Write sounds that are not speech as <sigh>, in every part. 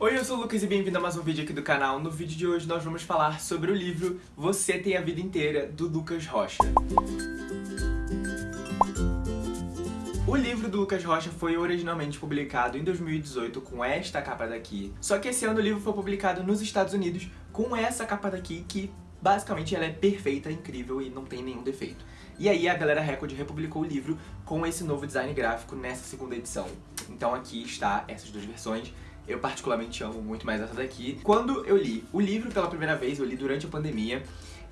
Oi, eu sou o Lucas e bem-vindo a mais um vídeo aqui do canal. No vídeo de hoje nós vamos falar sobre o livro Você Tem a Vida Inteira, do Lucas Rocha. O livro do Lucas Rocha foi originalmente publicado em 2018 com esta capa daqui. Só que esse ano o livro foi publicado nos Estados Unidos com essa capa daqui que basicamente ela é perfeita, incrível e não tem nenhum defeito. E aí a Galera Record republicou o livro com esse novo design gráfico nessa segunda edição. Então aqui está essas duas versões. Eu particularmente amo muito mais essa daqui. Quando eu li o livro pela primeira vez, eu li durante a pandemia,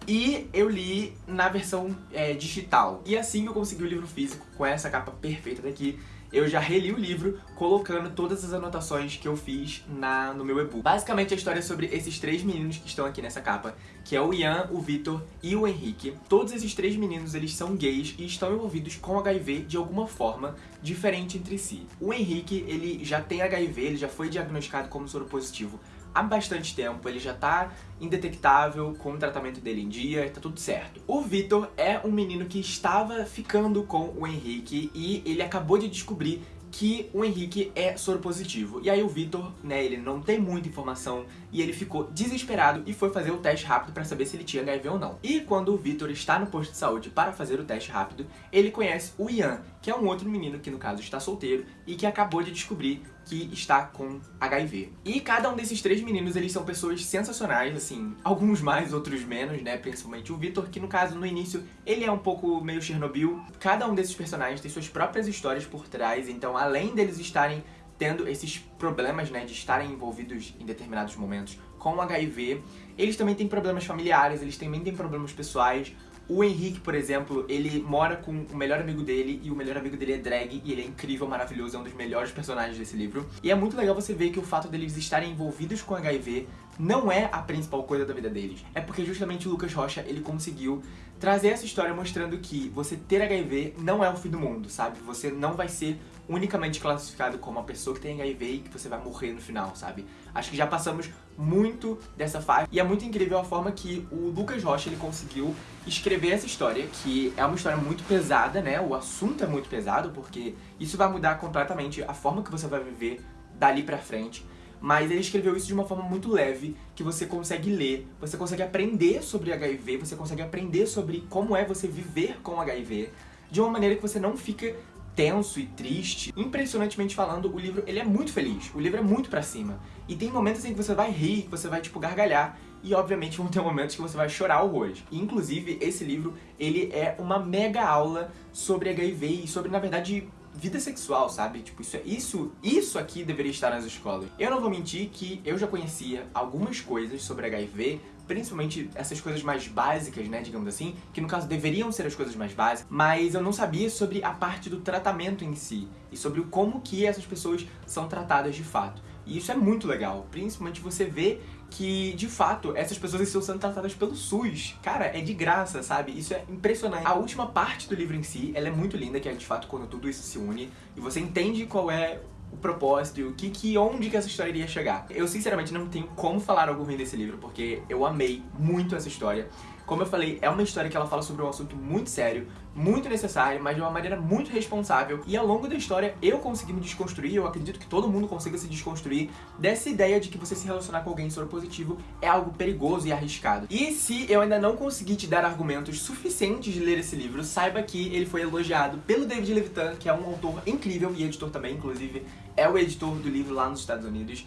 e eu li na versão é, digital. E assim eu consegui o livro físico, com essa capa perfeita daqui, eu já reli o livro colocando todas as anotações que eu fiz na, no meu e-book. Basicamente a história é sobre esses três meninos que estão aqui nessa capa, que é o Ian, o Vitor e o Henrique. Todos esses três meninos, eles são gays e estão envolvidos com HIV de alguma forma diferente entre si. O Henrique, ele já tem HIV, ele já foi diagnosticado como soro positivo há bastante tempo, ele já tá indetectável, com o tratamento dele em dia, tá tudo certo. O Vitor é um menino que estava ficando com o Henrique e ele acabou de descobrir que o Henrique é soro positivo. E aí o Vitor, né, ele não tem muita informação e ele ficou desesperado e foi fazer o teste rápido para saber se ele tinha HIV ou não. E quando o Vitor está no posto de saúde para fazer o teste rápido, ele conhece o Ian, que é um outro menino que no caso está solteiro e que acabou de descobrir que está com HIV. E cada um desses três meninos, eles são pessoas sensacionais, assim, alguns mais, outros menos, né, principalmente o Vitor, que no caso, no início, ele é um pouco meio Chernobyl. Cada um desses personagens tem suas próprias histórias por trás, então além deles estarem tendo esses problemas, né, de estarem envolvidos em determinados momentos com HIV, eles também têm problemas familiares, eles também têm problemas pessoais, o Henrique, por exemplo, ele mora com o melhor amigo dele e o melhor amigo dele é drag e ele é incrível, maravilhoso, é um dos melhores personagens desse livro. E é muito legal você ver que o fato deles estarem envolvidos com HIV não é a principal coisa da vida deles. É porque justamente o Lucas Rocha, ele conseguiu trazer essa história mostrando que você ter HIV não é o fim do mundo, sabe? Você não vai ser unicamente classificado como uma pessoa que tem HIV e que você vai morrer no final, sabe? Acho que já passamos muito dessa fase e é muito incrível a forma que o Lucas Rocha ele conseguiu escrever essa história, que é uma história muito pesada, né? O assunto é muito pesado porque isso vai mudar completamente a forma que você vai viver dali pra frente mas ele escreveu isso de uma forma muito leve, que você consegue ler, você consegue aprender sobre HIV, você consegue aprender sobre como é você viver com HIV, de uma maneira que você não fica tenso e triste. Impressionantemente falando, o livro ele é muito feliz, o livro é muito pra cima. E tem momentos em que você vai rir, que você vai, tipo, gargalhar, e obviamente <laughs> vão ter momentos que você vai chorar horrores. Inclusive, esse livro, ele é uma mega aula sobre HIV e sobre, na verdade, vida sexual, sabe? Tipo, isso, é, isso, isso aqui deveria estar nas escolas. Eu não vou mentir que eu já conhecia algumas coisas sobre HIV, principalmente essas coisas mais básicas, né, digamos assim, que no caso deveriam ser as coisas mais básicas, mas eu não sabia sobre a parte do tratamento em si, e sobre como que essas pessoas são tratadas de fato. E isso é muito legal, principalmente você vê que, de fato, essas pessoas estão sendo tratadas pelo SUS. Cara, é de graça, sabe? Isso é impressionante. A última parte do livro em si, ela é muito linda, que é, de fato, quando tudo isso se une, e você entende qual é o propósito e o que, que, onde que essa história iria chegar. Eu, sinceramente, não tenho como falar algo ruim desse livro, porque eu amei muito essa história. Como eu falei, é uma história que ela fala sobre um assunto muito sério, muito necessário, mas de uma maneira muito responsável. E ao longo da história, eu consegui me desconstruir, eu acredito que todo mundo consiga se desconstruir dessa ideia de que você se relacionar com alguém soro positivo é algo perigoso e arriscado. E se eu ainda não consegui te dar argumentos suficientes de ler esse livro, saiba que ele foi elogiado pelo David Levitan, que é um autor incrível e editor também, inclusive é o editor do livro lá nos Estados Unidos.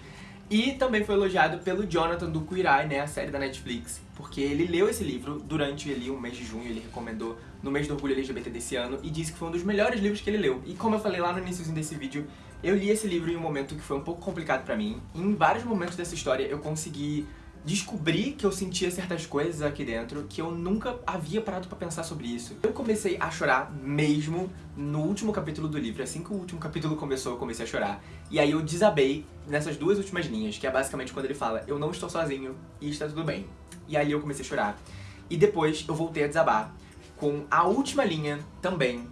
E também foi elogiado pelo Jonathan do Queer né, a série da Netflix, porque ele leu esse livro durante ali o mês de junho, ele recomendou no mês do orgulho LGBT desse ano e disse que foi um dos melhores livros que ele leu. E como eu falei lá no início desse vídeo, eu li esse livro em um momento que foi um pouco complicado pra mim. Em vários momentos dessa história eu consegui descobri que eu sentia certas coisas aqui dentro que eu nunca havia parado pra pensar sobre isso. Eu comecei a chorar mesmo no último capítulo do livro. Assim que o último capítulo começou, eu comecei a chorar. E aí eu desabei nessas duas últimas linhas, que é basicamente quando ele fala eu não estou sozinho e está tudo bem. E aí eu comecei a chorar. E depois eu voltei a desabar com a última linha também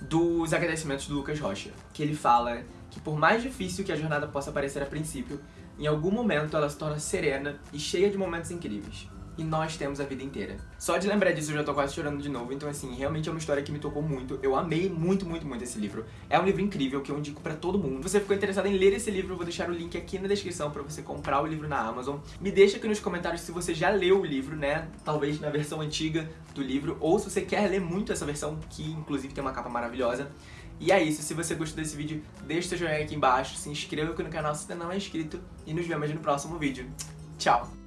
dos agradecimentos do Lucas Rocha, que ele fala que por mais difícil que a jornada possa parecer a princípio, em algum momento ela se torna serena e cheia de momentos incríveis. E nós temos a vida inteira. Só de lembrar disso eu já tô quase chorando de novo, então assim, realmente é uma história que me tocou muito. Eu amei muito, muito, muito esse livro. É um livro incrível que eu indico pra todo mundo. Se você ficou interessado em ler esse livro, eu vou deixar o link aqui na descrição pra você comprar o livro na Amazon. Me deixa aqui nos comentários se você já leu o livro, né? Talvez na versão antiga do livro, ou se você quer ler muito essa versão, que inclusive tem uma capa maravilhosa. E é isso, se você gostou desse vídeo, deixa seu joinha aqui embaixo, se inscreva aqui no canal se ainda não é inscrito e nos vemos no próximo vídeo. Tchau!